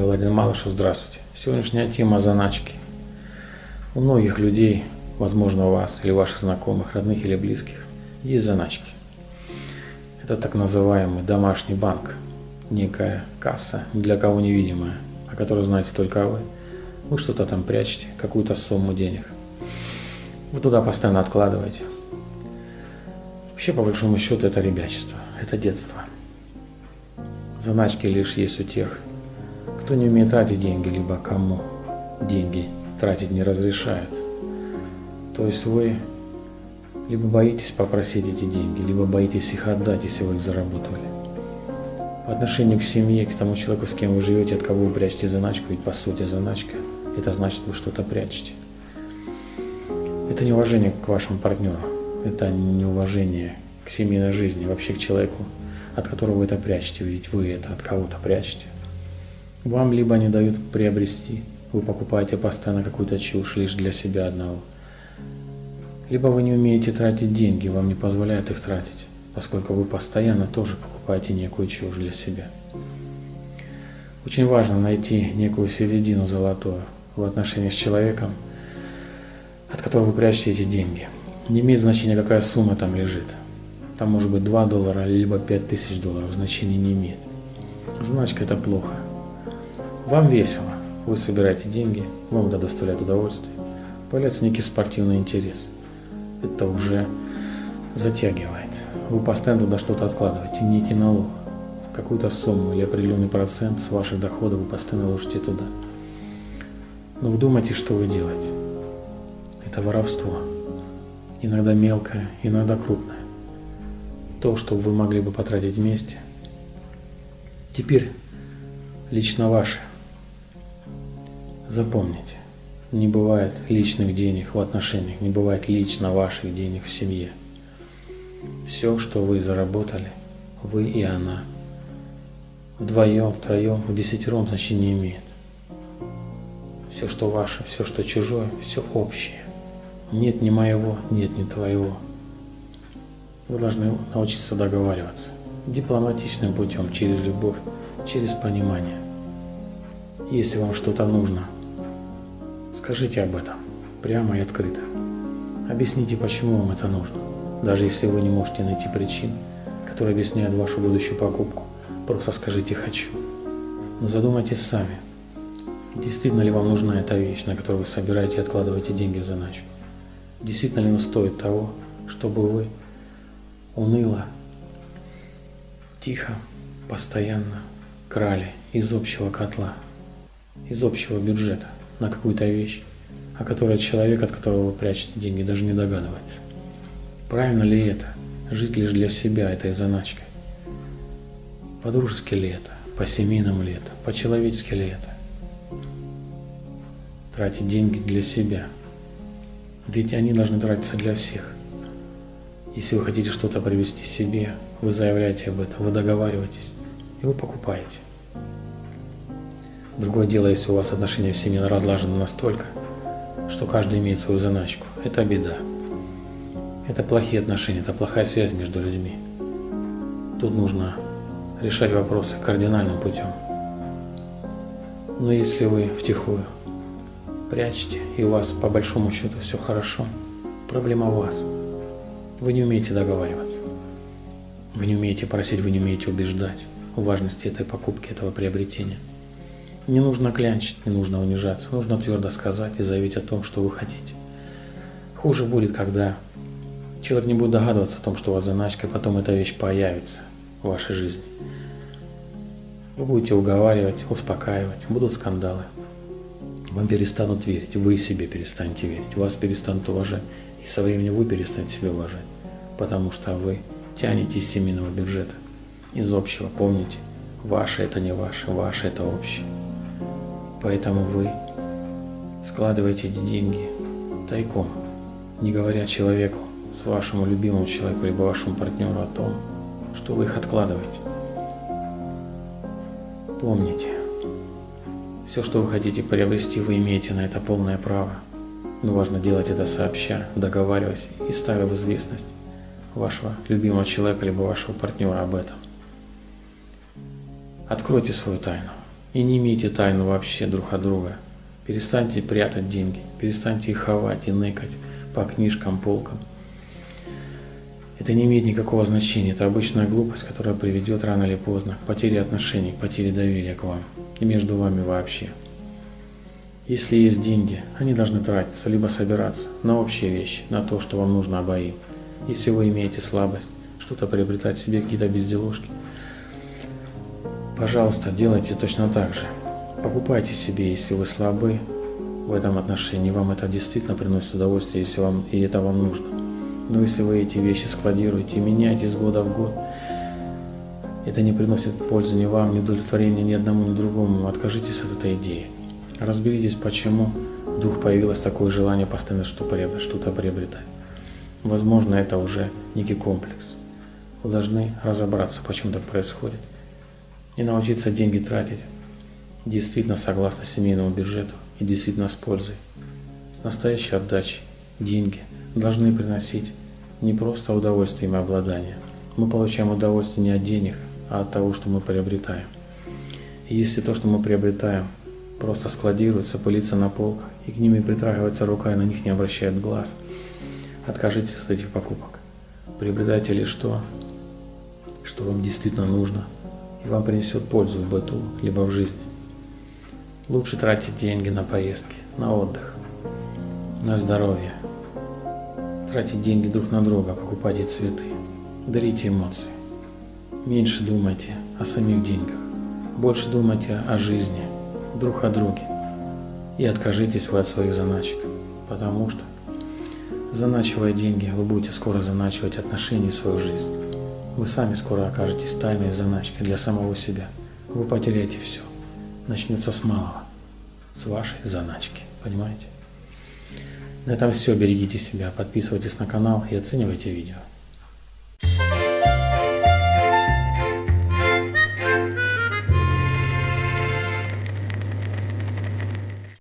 Я Владимир Малышев, здравствуйте. Сегодняшняя тема заначки. У многих людей, возможно у вас или ваших знакомых, родных или близких, есть заначки. Это так называемый домашний банк, некая касса, для кого невидимая, о которой знаете только вы. Вы что-то там прячете, какую-то сумму денег. Вы туда постоянно откладываете. Вообще, по большому счету, это ребячество, это детство. Заначки лишь есть у тех, кто не умеет тратить деньги, либо кому деньги тратить не разрешают. То есть вы либо боитесь попросить эти деньги, либо боитесь их отдать, если вы их заработали. По отношению к семье, к тому человеку, с кем вы живете, от кого вы прячете заначку, ведь по сути заначка – это значит, вы что-то прячете. Это неуважение к вашему партнеру, это неуважение к семейной жизни, вообще к человеку, от которого вы это прячете, ведь вы это от кого-то прячете. Вам либо не дают приобрести, вы покупаете постоянно какую-то чушь лишь для себя одного, либо вы не умеете тратить деньги, вам не позволяют их тратить, поскольку вы постоянно тоже покупаете некую чушь для себя. Очень важно найти некую середину золотую в отношении с человеком, от которого вы прячете эти деньги. Не имеет значения, какая сумма там лежит. Там может быть 2 доллара, либо 5 тысяч долларов, значения не имеет. Значка это плохо. Вам весело, вы собираете деньги, вам это доставляет удовольствие, появляется некий спортивный интерес. Это уже затягивает. Вы постоянно туда что-то откладываете, некий налог, какую-то сумму или определенный процент с ваших доходов вы постоянно ложите туда. Но вдумайте, что вы делаете. Это воровство. Иногда мелкое, иногда крупное то, что вы могли бы потратить вместе, теперь лично ваше. Запомните, не бывает личных денег в отношениях, не бывает лично ваших денег в семье. Все, что вы заработали, вы и она, вдвоем, втроем, в десятером значения не имеет. Все, что ваше, все, что чужое, все общее. Нет ни моего, нет ни твоего. Вы должны научиться договариваться дипломатичным путем, через любовь, через понимание. Если вам что-то нужно, скажите об этом прямо и открыто. Объясните, почему вам это нужно. Даже если вы не можете найти причин, которые объясняют вашу будущую покупку, просто скажите «хочу». Но задумайтесь сами, действительно ли вам нужна эта вещь, на которую вы собираете и откладываете деньги в заначку. Действительно ли он стоит того, чтобы вы уныло, тихо, постоянно крали из общего котла, из общего бюджета на какую-то вещь, о которой человек, от которого вы прячете деньги, даже не догадывается. Правильно ли это? Жить лишь для себя этой заначкой? По-дружески ли это? По-семейному ли это? По-человечески ли это? Тратить деньги для себя. Ведь они должны тратиться для всех. Если вы хотите что-то привести себе, вы заявляете об этом, вы договариваетесь, и вы покупаете. Другое дело, если у вас отношения в семье разлажены настолько, что каждый имеет свою заначку. Это беда. Это плохие отношения, это плохая связь между людьми. Тут нужно решать вопросы кардинальным путем. Но если вы втихую прячете, и у вас по большому счету все хорошо, проблема в вас – вы не умеете договариваться. Вы не умеете просить, вы не умеете убеждать в важности этой покупки, этого приобретения. Не нужно клянчить, не нужно унижаться, нужно твердо сказать и заявить о том, что вы хотите. Хуже будет, когда человек не будет догадываться о том, что у вас заначка, и потом эта вещь появится в вашей жизни. Вы будете уговаривать, успокаивать, будут скандалы. Вам перестанут верить, вы себе перестанете верить, вас перестанут уважать, и со временем вы перестанете себя уважать, потому что вы тянете из семейного бюджета, из общего. Помните, ваше это не ваше, ваше это общее. Поэтому вы складываете эти деньги тайком, не говоря человеку, с вашему любимому человеку, либо вашему партнеру о том, что вы их откладываете. Помните, все, что вы хотите приобрести, вы имеете на это полное право. Но важно делать это сообща, договариваясь и ставя в известность вашего любимого человека либо вашего партнера об этом. Откройте свою тайну. И не имейте тайну вообще друг от друга. Перестаньте прятать деньги, перестаньте их ховать и ныкать по книжкам, полкам. Это не имеет никакого значения. Это обычная глупость, которая приведет рано или поздно к потере отношений, к потере доверия к вам и между вами вообще. Если есть деньги, они должны тратиться, либо собираться на общие вещи, на то, что вам нужно обоим. Если вы имеете слабость, что-то приобретать себе, какие-то безделушки, пожалуйста, делайте точно так же. Покупайте себе, если вы слабы в этом отношении, вам это действительно приносит удовольствие, если вам и это вам нужно. Но если вы эти вещи складируете и меняете с года в год, это не приносит пользы ни вам, ни удовлетворения ни одному, ни другому. Откажитесь от этой идеи. Разберитесь, почему вдруг появилось такое желание постоянно что-то приобретать. Возможно, это уже некий комплекс. Вы должны разобраться, почему так происходит. И научиться деньги тратить действительно согласно семейному бюджету и действительно с пользой. С настоящей отдачей деньги должны приносить не просто удовольствие и обладание. Мы получаем удовольствие не от денег, а от того, что мы приобретаем. И если то, что мы приобретаем, просто складируется, пылится на полках, и к ним и притрагивается рука, и на них не обращает глаз, откажитесь от этих покупок. Приобретайте лишь то, что вам действительно нужно, и вам принесет пользу в быту, либо в жизни. Лучше тратить деньги на поездки, на отдых, на здоровье. Тратить деньги друг на друга, покупайте цветы, дарите эмоции. Меньше думайте о самих деньгах, больше думайте о жизни, друг о друге. И откажитесь вы от своих заначек, потому что, заначивая деньги, вы будете скоро заначивать отношения и свою жизнь. Вы сами скоро окажетесь тайной заначкой для самого себя. Вы потеряете все начнется с малого, с вашей заначки, понимаете? На этом все, берегите себя, подписывайтесь на канал и оценивайте видео.